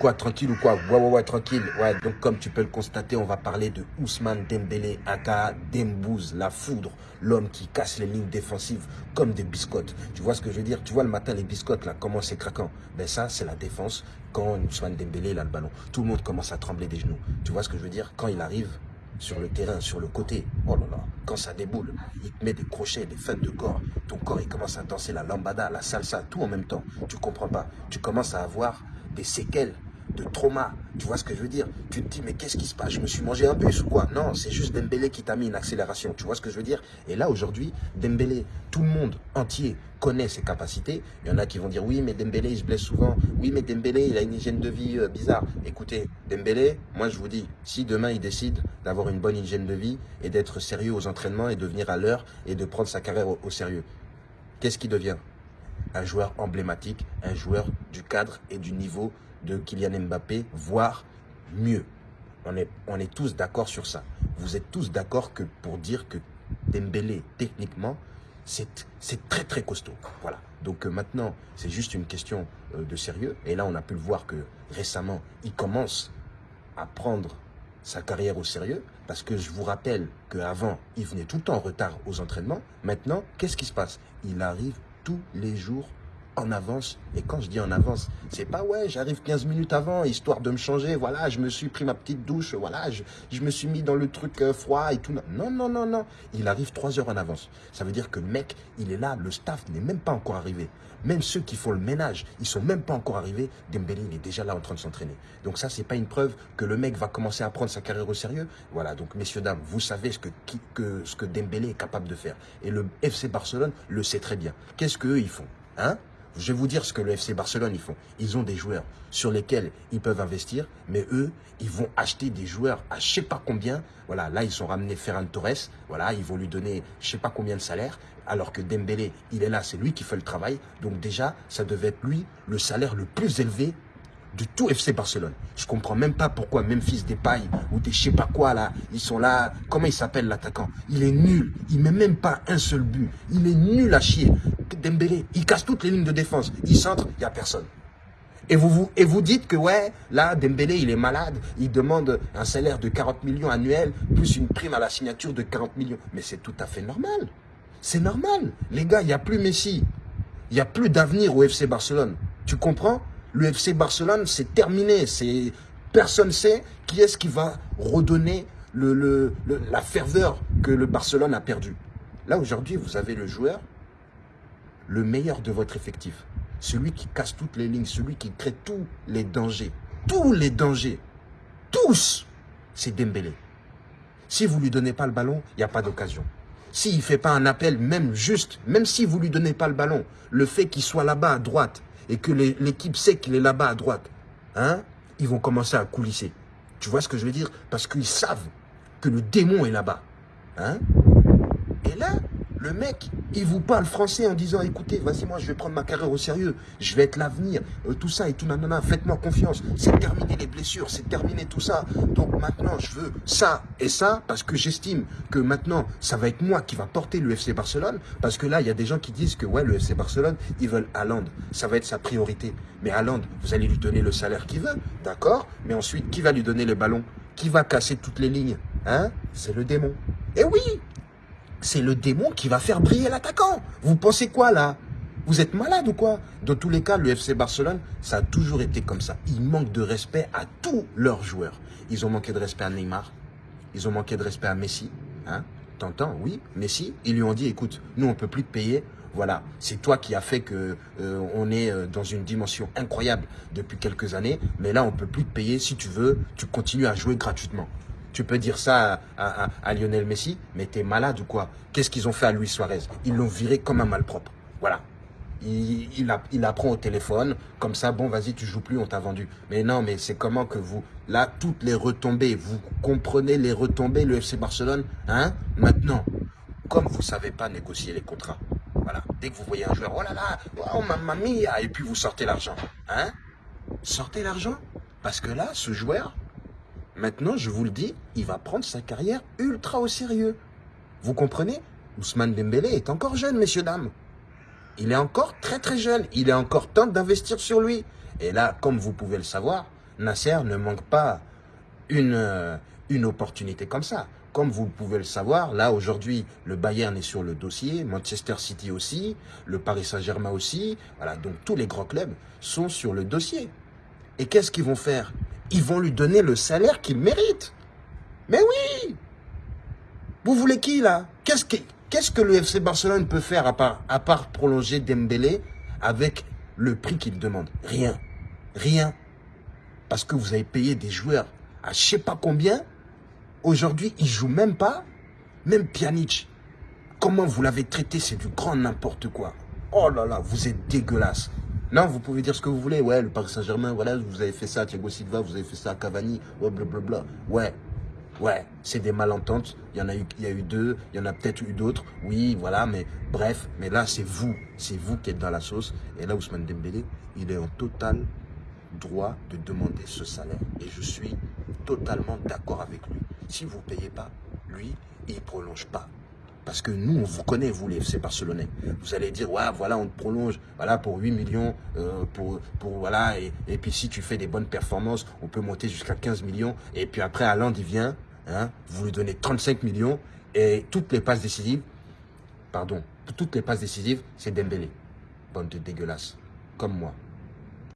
Quoi, tranquille ou quoi? Ouais, ouais, ouais, tranquille. Ouais, donc comme tu peux le constater, on va parler de Ousmane Dembélé, aka Dembouz, la foudre, l'homme qui casse les lignes défensives comme des biscottes. Tu vois ce que je veux dire? Tu vois le matin les biscottes là, comment c'est craquant Ben ça, c'est la défense quand Ousmane Dembélé il a le ballon. Tout le monde commence à trembler des genoux. Tu vois ce que je veux dire? Quand il arrive, sur le terrain, sur le côté. Oh là là, quand ça déboule, il te met des crochets, des feintes de corps. Ton corps, il commence à danser la lambada, la salsa, tout en même temps. Tu comprends pas. Tu commences à avoir des séquelles de trauma. Tu vois ce que je veux dire? Tu te dis, mais qu'est-ce qui se passe? Je me suis mangé un bus ou quoi? Non, c'est juste Dembélé qui t'a mis une accélération. Tu vois ce que je veux dire? Et là, aujourd'hui, Dembélé, tout le monde entier connaît ses capacités. Il y en a qui vont dire, oui, mais Dembélé, il se blesse souvent. Oui, mais Dembélé, il a une hygiène de vie euh, bizarre. Écoutez, Dembélé, moi, je vous dis, si demain, il décide d'avoir une bonne hygiène de vie et d'être sérieux aux entraînements et de venir à l'heure et de prendre sa carrière au, au sérieux, qu'est-ce qu'il devient? Un joueur emblématique, un joueur du cadre et du niveau de Kylian Mbappé, voire mieux. On est, on est tous d'accord sur ça. Vous êtes tous d'accord que pour dire que Dembélé, techniquement, c'est très très costaud. Voilà. Donc euh, maintenant, c'est juste une question euh, de sérieux. Et là, on a pu le voir que récemment, il commence à prendre sa carrière au sérieux. Parce que je vous rappelle qu'avant, il venait tout le temps en retard aux entraînements. Maintenant, qu'est-ce qui se passe? Il arrive tous les jours en avance. Et quand je dis en avance, c'est pas ouais, j'arrive 15 minutes avant, histoire de me changer, voilà, je me suis pris ma petite douche, voilà, je, me suis mis dans le truc euh, froid et tout. Non, non, non, non. Il arrive 3 heures en avance. Ça veut dire que le mec, il est là, le staff n'est même pas encore arrivé. Même ceux qui font le ménage, ils sont même pas encore arrivés. Dembélé, il est déjà là en train de s'entraîner. Donc ça, c'est pas une preuve que le mec va commencer à prendre sa carrière au sérieux. Voilà, donc messieurs, dames, vous savez ce que, que, ce que Dembélé est capable de faire. Et le FC Barcelone le sait très bien. Qu'est-ce qu'eux, ils font Hein? Je vais vous dire ce que le FC Barcelone, ils font. Ils ont des joueurs sur lesquels ils peuvent investir, mais eux, ils vont acheter des joueurs à je sais pas combien. Voilà, là, ils ont ramené Ferran Torres. Voilà, ils vont lui donner je sais pas combien de salaire. Alors que Dembélé, il est là, c'est lui qui fait le travail. Donc déjà, ça devait être lui le salaire le plus élevé du tout FC Barcelone. Je comprends même pas pourquoi Memphis Depay ou des je sais pas quoi là, ils sont là. Comment il s'appelle l'attaquant? Il est nul. Il met même pas un seul but. Il est nul à chier. Dembélé, il casse toutes les lignes de défense. Il centre, il y a personne. Et vous, vous, et vous dites que ouais, là, Dembélé, il est malade, il demande un salaire de 40 millions annuels, plus une prime à la signature de 40 millions. Mais c'est tout à fait normal. C'est normal. Les gars, il n'y a plus Messi. Il n'y a plus d'avenir au FC Barcelone. Tu comprends? Le FC Barcelone, c'est terminé. C'est Personne ne sait qui est-ce qui va redonner la ferveur que le Barcelone a perdu. Là, aujourd'hui, vous avez le joueur, le meilleur de votre effectif. Celui qui casse toutes les lignes, celui qui crée tous les dangers. Tous les dangers. Tous C'est Dembélé. Si vous ne lui donnez pas le ballon, il n'y a pas d'occasion. S'il ne fait pas un appel, même juste, même si vous ne lui donnez pas le ballon, le fait qu'il soit là-bas à droite, et que l'équipe sait qu'il est là-bas à droite, hein, ils vont commencer à coulisser. Tu vois ce que je veux dire? Parce qu'ils savent que le démon est là-bas. Hein et là, le mec, il vous parle français en disant, écoutez, vas-y, moi, je vais prendre ma carrière au sérieux. Je vais être l'avenir. Euh, tout ça et tout, nanana, faites-moi confiance. C'est terminé les blessures, c'est terminé tout ça. Donc maintenant, je veux ça et ça parce que j'estime que maintenant, ça va être moi qui va porter le FC Barcelone. Parce que là, il y a des gens qui disent que, ouais, le FC Barcelone, ils veulent Haaland. Ça va être sa priorité. Mais Haaland, vous allez lui donner le salaire qu'il veut, d'accord? Mais ensuite, qui va lui donner le ballon? Qui va casser toutes les lignes? Hein? C'est le démon. Et oui c'est le démon qui va faire briller l'attaquant. Vous pensez quoi là? Vous êtes malade ou quoi? Dans tous les cas, le FC Barcelone, ça a toujours été comme ça. Ils manquent de respect à tous leurs joueurs. Ils ont manqué de respect à Neymar. Ils ont manqué de respect à Messi. Hein T'entends Oui, Messi. Ils lui ont dit, écoute, nous, on ne peut plus te payer. Voilà, c'est toi qui as fait que euh, on est euh, dans une dimension incroyable depuis quelques années. Mais là, on ne peut plus te payer. Si tu veux, tu continues à jouer gratuitement. Tu peux dire ça à, Lionel Messi, mais t'es malade ou quoi? Qu'est-ce qu'ils ont fait à Luis Suarez? Ils l'ont viré comme un malpropre. Voilà. Il, apprend au téléphone, comme ça, bon, vas-y, tu joues plus, on t'a vendu. Mais non, mais c'est comment que vous, là, toutes les retombées, vous comprenez les retombées, le FC Barcelone, hein? Maintenant, comme vous savez pas négocier les contrats, voilà, dès que vous voyez un joueur, oh là là, oh mamma mia, et puis vous sortez l'argent, hein? Sortez l'argent, parce que là, ce joueur, Maintenant, je vous le dis, il va prendre sa carrière ultra au sérieux. Vous comprenez? Ousmane Dembélé est encore jeune, messieurs, dames. Il est encore très très jeune. Il est encore temps d'investir sur lui. Et là, comme vous pouvez le savoir, Nasser ne manque pas une, euh, une opportunité comme ça. Comme vous pouvez le savoir, là aujourd'hui, le Bayern est sur le dossier, Manchester City aussi, le Paris Saint-Germain aussi. Voilà, donc tous les grands clubs sont sur le dossier. Et qu'est-ce qu'ils vont faire? Ils vont lui donner le salaire qu'il mérite. Mais oui Vous voulez qui là? Qu'est-ce que, le FC Barcelone peut faire à part, à part prolonger Dembélé avec le prix qu'il demande? Rien. Rien. Parce que vous avez payé des joueurs à je sais pas combien. Aujourd'hui, il joue même pas. Même Pjanic. Comment vous l'avez traité? C'est du grand n'importe quoi. Oh là là, vous êtes dégueulasse. Non, vous pouvez dire ce que vous voulez. Ouais, le Paris Saint-Germain, voilà, vous avez fait ça à Thiago Silva, vous avez fait ça à Cavani, ouais, blablabla. Ouais, ouais, c'est des malententes. Il y en a eu, il y a eu deux, il y en a peut-être eu d'autres. Oui, voilà, mais bref, mais là, c'est vous. C'est vous qui êtes dans la sauce. Et là, Ousmane Dembélé, il est en total droit de demander ce salaire. Et je suis totalement d'accord avec lui. Si vous ne payez pas, lui, il ne prolonge pas. Parce que nous, on vous connaît, vous, les FC Barcelonais. Vous allez dire, voilà, on te prolonge, voilà, pour 8 millions, euh, pour, pour, voilà, et, puis si tu fais des bonnes performances, on peut monter jusqu'à 15 millions. Et puis après, Alain, il vient, hein, vous lui donnez 35 millions, et toutes les passes décisives, pardon, toutes les passes décisives, c'est Dembélé. Bande de dégueulasse, comme moi.